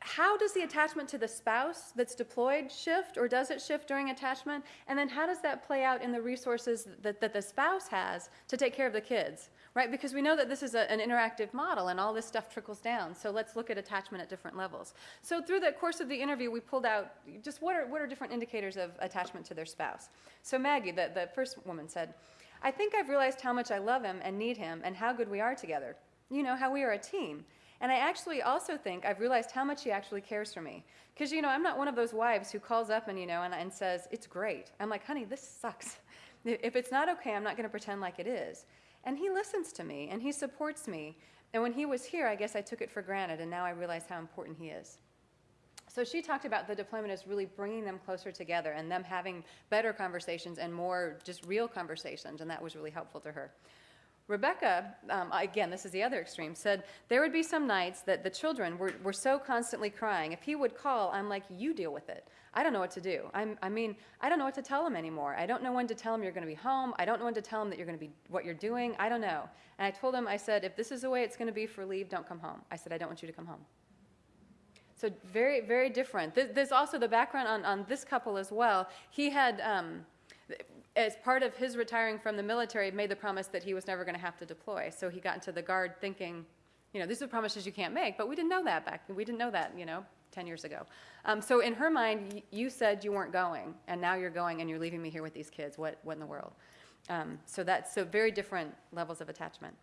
how does the attachment to the spouse that's deployed shift or does it shift during attachment? And then how does that play out in the resources that, that the spouse has to take care of the kids, right? Because we know that this is a, an interactive model and all this stuff trickles down. So let's look at attachment at different levels. So through the course of the interview, we pulled out just what are, what are different indicators of attachment to their spouse. So Maggie, the, the first woman said, I think I've realized how much I love him and need him and how good we are together you know, how we are a team. And I actually also think I've realized how much he actually cares for me. Because, you know, I'm not one of those wives who calls up and, you know, and, and says, it's great. I'm like, honey, this sucks. [laughs] If it's not okay, I'm not going to pretend like it is. And he listens to me and he supports me. And when he was here, I guess I took it for granted, and now I realize how important he is. So she talked about the deployment as really bringing them closer together and them having better conversations and more just real conversations, and that was really helpful to her. Rebecca, um, again, this is the other extreme, said there would be some nights that the children were, were so constantly crying. If he would call, I'm like, you deal with it. I don't know what to do. I'm, I mean, I don't know what to tell him anymore. I don't know when to tell him you're going to be home. I don't know when to tell him that you're going to be what you're doing. I don't know. And I told him, I said, if this is the way it's going to be for leave, don't come home. I said, I don't want you to come home. So very, very different. There's also the background on, on this couple as well. He had. Um, as part of his retiring from the military, made the promise that he was never going to have to deploy. So he got into the guard thinking, you know, these are promises you can't make. But we didn't know that back. We didn't know that, you know, 10 years ago. Um, so in her mind, you said you weren't going, and now you're going, and you're leaving me here with these kids. What, what in the world? Um, so that's so very different levels of attachment.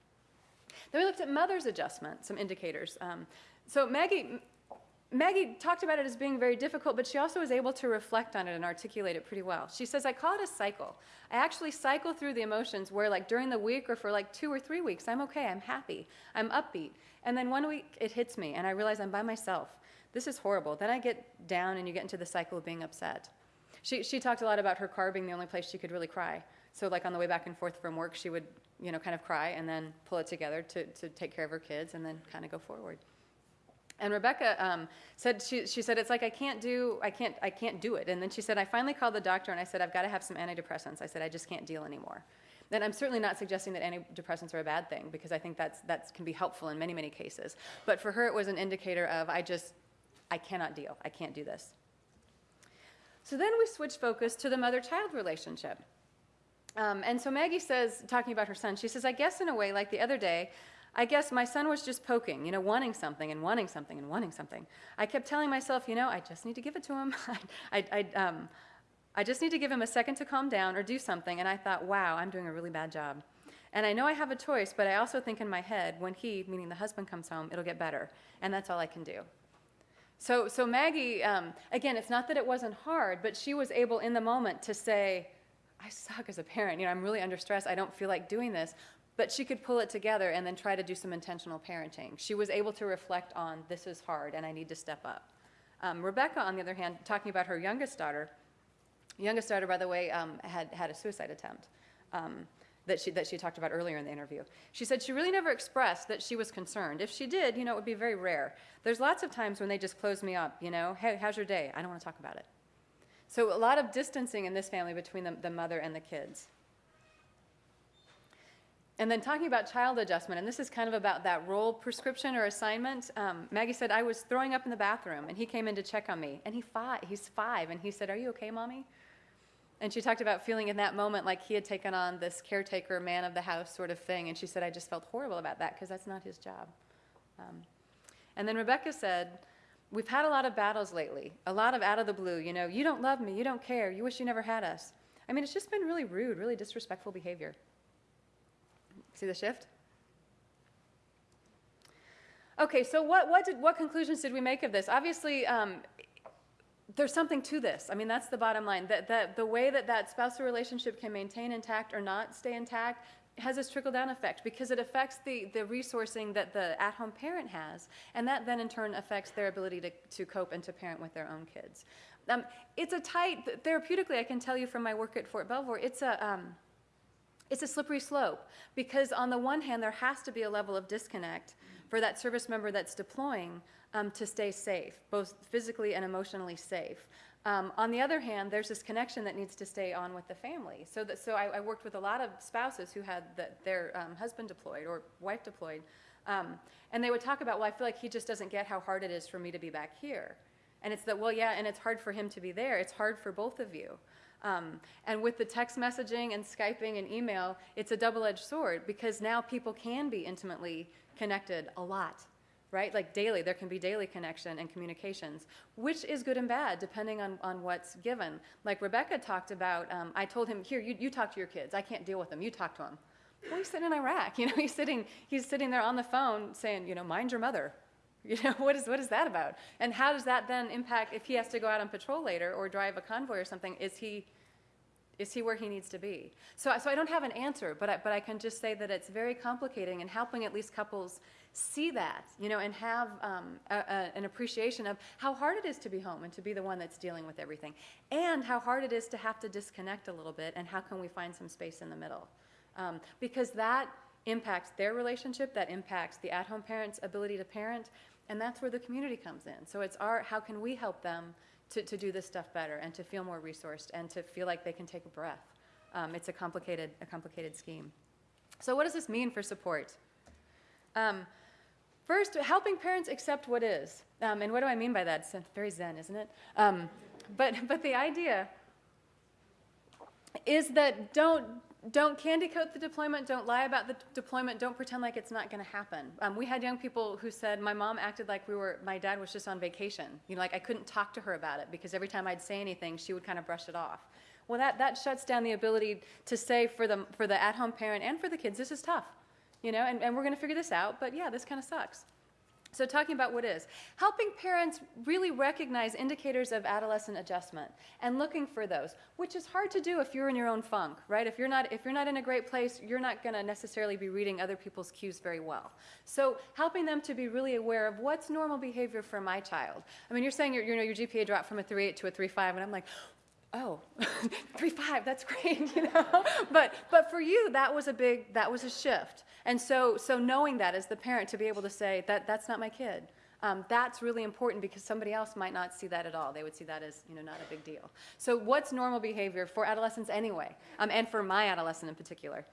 Then we looked at mother's adjustment, some indicators. Um, so Maggie, Maggie talked about it as being very difficult, but she also was able to reflect on it and articulate it pretty well. She says, I call it a cycle. I actually cycle through the emotions where, like, during the week or for like two or three weeks, I'm okay, I'm happy, I'm upbeat. And then one week it hits me, and I realize I'm by myself. This is horrible. Then I get down, and you get into the cycle of being upset. She, she talked a lot about her car being the only place she could really cry. So, like, on the way back and forth from work, she would, you know, kind of cry and then pull it together to, to take care of her kids and then kind of go forward. And Rebecca um, said she, she said it's like I can't do I can't I can't do it. And then she said I finally called the doctor and I said I've got to have some antidepressants. I said I just can't deal anymore. And I'm certainly not suggesting that antidepressants are a bad thing because I think that's that can be helpful in many many cases. But for her it was an indicator of I just I cannot deal. I can't do this. So then we switch focus to the mother-child relationship. Um, and so Maggie says, talking about her son, she says, I guess in a way, like the other day, I guess my son was just poking, you know, wanting something and wanting something and wanting something. I kept telling myself, you know, I just need to give it to him. [laughs] I, I, um, I just need to give him a second to calm down or do something. And I thought, wow, I'm doing a really bad job. And I know I have a choice, but I also think in my head, when he, meaning the husband, comes home, it'll get better. And that's all I can do. So, so Maggie, um, again, it's not that it wasn't hard, but she was able in the moment to say, I suck as a parent. You know, I'm really under stress. I don't feel like doing this. But she could pull it together and then try to do some intentional parenting. She was able to reflect on this is hard and I need to step up. Um, Rebecca, on the other hand, talking about her youngest daughter, youngest daughter, by the way, um, had had a suicide attempt. Um, that she, that she talked about earlier in the interview. She said she really never expressed that she was concerned. If she did, you know, it would be very rare. There's lots of times when they just close me up, you know, hey, how's your day? I don't want to talk about it. So a lot of distancing in this family between the, the mother and the kids. And then talking about child adjustment, and this is kind of about that role prescription or assignment. Um, Maggie said, I was throwing up in the bathroom, and he came in to check on me. And he fought, he's five, and he said, Are you okay, mommy? And she talked about feeling in that moment like he had taken on this caretaker, man of the house sort of thing. And she said, I just felt horrible about that because that's not his job. Um, and then Rebecca said, We've had a lot of battles lately, a lot of out of the blue. You know, you don't love me, you don't care, you wish you never had us. I mean, it's just been really rude, really disrespectful behavior. See the shift? Okay, so what, what, did, what conclusions did we make of this? Obviously, um, there's something to this. I mean, that's the bottom line. That, that the way that that spousal relationship can maintain intact or not stay intact has this trickle down effect because it affects the, the resourcing that the at home parent has, and that then in turn affects their ability to, to cope and to parent with their own kids. Um, it's a tight, therapeutically, I can tell you from my work at Fort Belvoir, it's a, um, it's a slippery slope because on the one hand, there has to be a level of disconnect for that service member that's deploying um, to stay safe, both physically and emotionally safe. Um, on the other hand, there's this connection that needs to stay on with the family. So, that, so I, I worked with a lot of spouses who had the, their um, husband deployed or wife deployed, um, and they would talk about, well, I feel like he just doesn't get how hard it is for me to be back here. And it's that, well, yeah, and it's hard for him to be there. It's hard for both of you. Um, and with the text messaging and Skyping and email, it's a double edged sword because now people can be intimately connected a lot right? Like daily, there can be daily connection and communications, which is good and bad depending on, on what's given. Like Rebecca talked about, um, I told him, here, you, you talk to your kids. I can't deal with them. You talk to them. Well, he's sitting in Iraq. [laughs] You know, he's sitting, he's sitting there on the phone saying, you know, mind your mother. You know, [laughs] what is, what is that about? And how does that then impact if he has to go out on patrol later or drive a convoy or something? Is he, is he where he needs to be? So, so I don't have an answer, but I, but I can just say that it's very complicating and helping at least couples see that, you know, and have um, a, a, an appreciation of how hard it is to be home and to be the one that's dealing with everything, and how hard it is to have to disconnect a little bit, and how can we find some space in the middle? Um, because that impacts their relationship, that impacts the at-home parent's ability to parent, and that's where the community comes in. So it's our, how can we help them to, to do this stuff better and to feel more resourced and to feel like they can take a breath? Um, it's a complicated, a complicated scheme. So what does this mean for support? Um, First, helping parents accept what is. Um, and what do I mean by that? It's very zen, isn't it? Um, but, but the idea is that don't, don't candy coat the deployment, don't lie about the deployment, don't pretend like it's not going to happen. Um, we had young people who said, My mom acted like we were, my dad was just on vacation. You know, like I couldn't talk to her about it because every time I'd say anything, she would kind of brush it off. Well, that, that shuts down the ability to say for the, for the at home parent and for the kids, this is tough you know, and, and we're going to figure this out, but yeah, this kind of sucks. So, talking about what is, helping parents really recognize indicators of adolescent adjustment and looking for those, which is hard to do if you're in your own funk, right? If you're not, if you're not in a great place, you're not going to necessarily be reading other people's cues very well. So, helping them to be really aware of what's normal behavior for my child. I mean, you're saying your, you know, your GPA dropped from a 3.8 to a 3.5, and I'm like, oh, [laughs] three five, that's great, [laughs] you know. but but for you, that was a big that was a shift. And so so knowing that as the parent to be able to say that that's not my kid. Um, that's really important because somebody else might not see that at all. They would see that as you know not a big deal. So what's normal behavior for adolescents anyway, um, and for my adolescent in particular?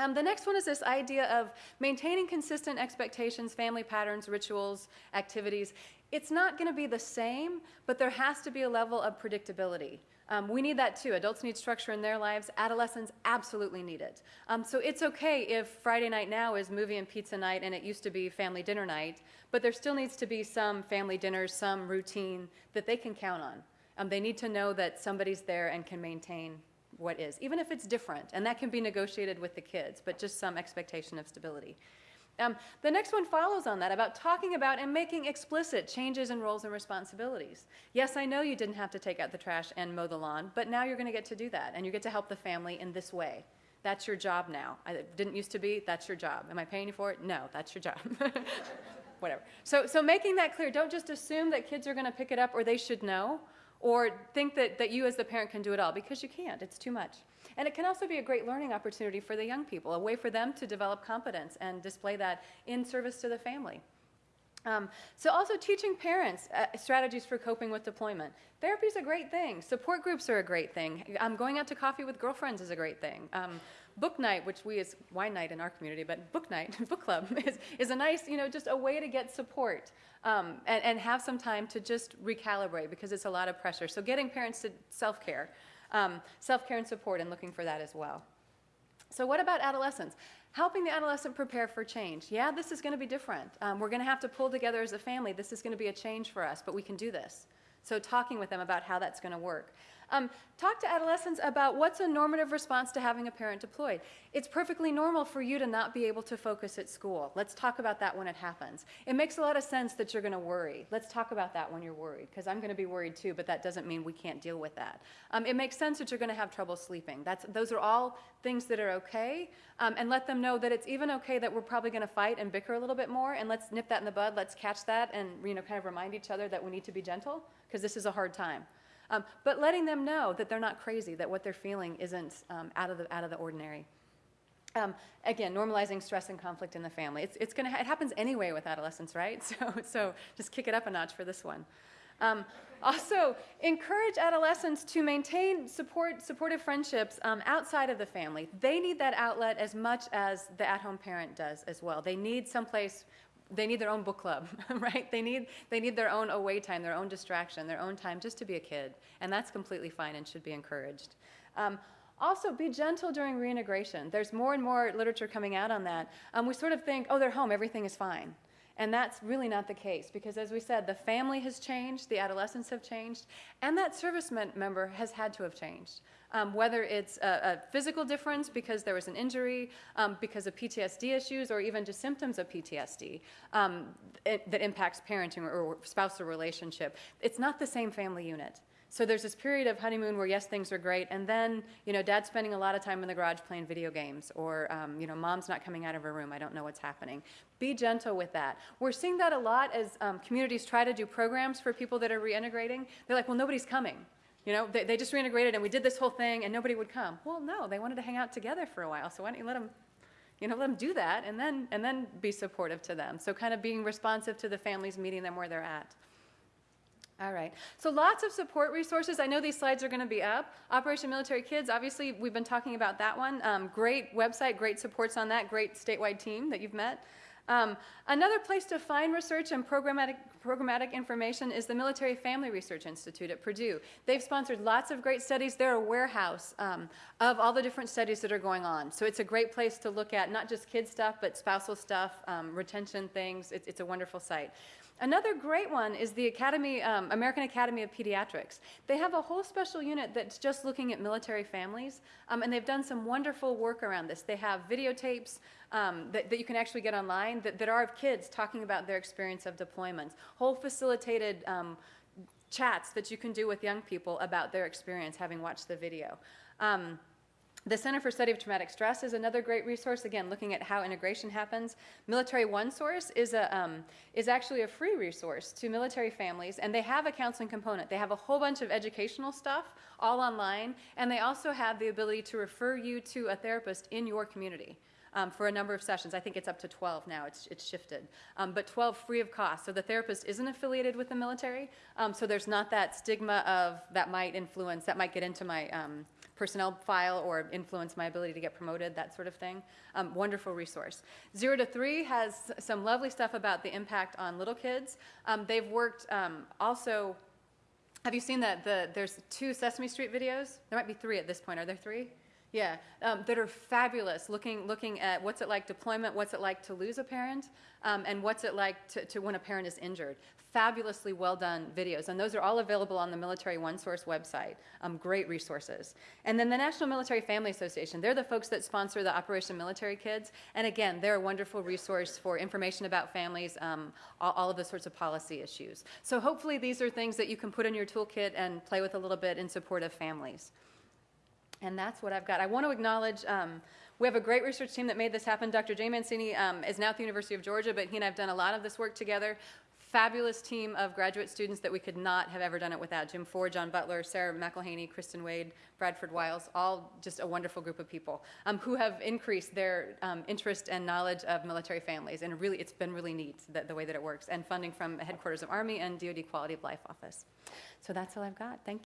Um, the next one is this idea of maintaining consistent expectations, family patterns, rituals, activities. It's not going to be the same, but there has to be a level of predictability. Um, we need that too. Adults need structure in their lives. Adolescents absolutely need it. Um, so it's okay if Friday night now is movie and pizza night and it used to be family dinner night, but there still needs to be some family dinners, some routine that they can count on. Um, they need to know that somebody's there and can maintain what is, even if it's different. And that can be negotiated with the kids, but just some expectation of stability. Um, the next one follows on that about talking about and making explicit changes in roles and responsibilities. Yes, I know you didn't have to take out the trash and mow the lawn, but now you're going to get to do that, and you get to help the family in this way. That's your job now. It didn't used to be, that's your job. Am I paying you for it? No, that's your job. [laughs] Whatever. So, so making that clear, don't just assume that kids are going to pick it up or they should know, or think that, that you as the parent can do it all, because you can't. It's too much. And it can also be a great learning opportunity for the young people, a way for them to develop competence and display that in service to the family. Um, so also teaching parents uh, strategies for coping with deployment. Therapy is a great thing. Support groups are a great thing. Um, going out to coffee with girlfriends is a great thing. Um, book night, which we is wine night in our community, but book night, [laughs] book club is, is a nice, you know, just a way to get support um, and, and have some time to just recalibrate because it's a lot of pressure. So getting parents to self-care um, self-care and support and looking for that as well. So what about adolescents? Helping the adolescent prepare for change. Yeah, this is going to be different. Um, we're going to have to pull together as a family. This is going to be a change for us, but we can do this. So talking with them about how that's going to work. Um, talk to adolescents about what's a normative response to having a parent deployed. It's perfectly normal for you to not be able to focus at school. Let's talk about that when it happens. It makes a lot of sense that you're going to worry. Let's talk about that when you're worried, because I'm going to be worried too, but that doesn't mean we can't deal with that. Um, it makes sense that you're going to have trouble sleeping. That's, those are all things that are okay, um, and let them know that it's even okay that we're probably going to fight and bicker a little bit more, and let's nip that in the bud. Let's catch that and you know, kind of remind each other that we need to be gentle, because this is a hard time. Um, but letting them know that they're not crazy, that what they're feeling isn't um, out, of the, out of the ordinary. Um, again, normalizing stress and conflict in the family. It's, it's gonna, it happens anyway with adolescents, right? [laughs] So, so just kick it up a notch for this one. Um, also, encourage adolescents to maintain support, supportive friendships um, outside of the family. They need that outlet as much as the at-home parent does as well. They need someplace they need their own book club, [laughs] right? They need, they need their own away time, their own distraction, their own time just to be a kid. And that's completely fine and should be encouraged. Um, also, be gentle during reintegration. There's more and more literature coming out on that. Um, we sort of think, oh, they're home, everything is fine. And that's really not the case because, as we said, the family has changed, the adolescents have changed, and that service member has had to have changed. Um, whether it's a, a, physical difference because there was an injury, um, because of PTSD issues, or even just symptoms of PTSD um, it, that impacts parenting or, or spousal relationship. It's not the same family unit. So there's this period of honeymoon where yes, things are great, and then you know dad's spending a lot of time in the garage playing video games, or um, you know mom's not coming out of her room. I don't know what's happening. Be gentle with that. We're seeing that a lot as um, communities try to do programs for people that are reintegrating. They're like, well, nobody's coming. You know, they, they just reintegrated and we did this whole thing and nobody would come. Well, no, they wanted to hang out together for a while, so why don't you let them you know, let them do that and then, and then be supportive to them. So kind of being responsive to the families, meeting them where they're at. All right. So lots of support resources. I know these slides are going to be up. Operation Military Kids, obviously, we've been talking about that one. Um, great website, great supports on that, great statewide team that you've met. Um, another place to find research and programmatic, programmatic information is the Military Family Research Institute at Purdue. They've sponsored lots of great studies. They're a warehouse um, of all the different studies that are going on. So it's a great place to look at not just kid stuff, but spousal stuff, um, retention things. It's, it's a wonderful site. Another great one is the Academy, um, American Academy of Pediatrics. They have a whole special unit that's just looking at military families, um, and they've done some wonderful work around this. They have videotapes um, that, that, you can actually get online that, that, are of kids talking about their experience of deployments, whole facilitated um, chats that you can do with young people about their experience having watched the video. Um, the Center for Study of Traumatic Stress is another great resource, again, looking at how integration happens. Military One Source is, a, um, is actually a free resource to military families, and they have a counseling component. They have a whole bunch of educational stuff all online, and they also have the ability to refer you to a therapist in your community. Um, for a number of sessions. I think it's up to 12 now, it's, it's shifted. Um, but 12 free of cost. So the therapist isn't affiliated with the military, um, so there's not that stigma of that might influence, that might get into my um, personnel file or influence my ability to get promoted, that sort of thing. Um, wonderful resource. Zero to three has some lovely stuff about the impact on little kids. Um, they've worked um, also, have you seen that the, there's two Sesame Street videos? There might be three at this point. Are there three? Yeah, um, that are fabulous, looking, looking at what's it like deployment, what's it like to lose a parent, um, and what's it like to, to when a parent is injured. Fabulously well done videos, and those are all available on the Military One Source website. Um, great resources. And then the National Military Family Association, they're the folks that sponsor the Operation Military Kids, and again, they're a wonderful resource for information about families, um, all, all of the sorts of policy issues. So hopefully these are things that you can put in your toolkit and play with a little bit in support of families. And that's what I've got. I want to acknowledge, um, we have a great research team that made this happen. Dr. Jay Mancini um, is now at the University of Georgia, but he and I have done a lot of this work together. Fabulous team of graduate students that we could not have ever done it without. Jim Ford, John Butler, Sarah McElhaney, Kristen Wade, Bradford Wiles, all just a wonderful group of people um, who have increased their um, interest and knowledge of military families. And really, it's been really neat, the, the way that it works. And funding from headquarters of Army and DoD Quality of Life Office. So that's all I've got. Thank you.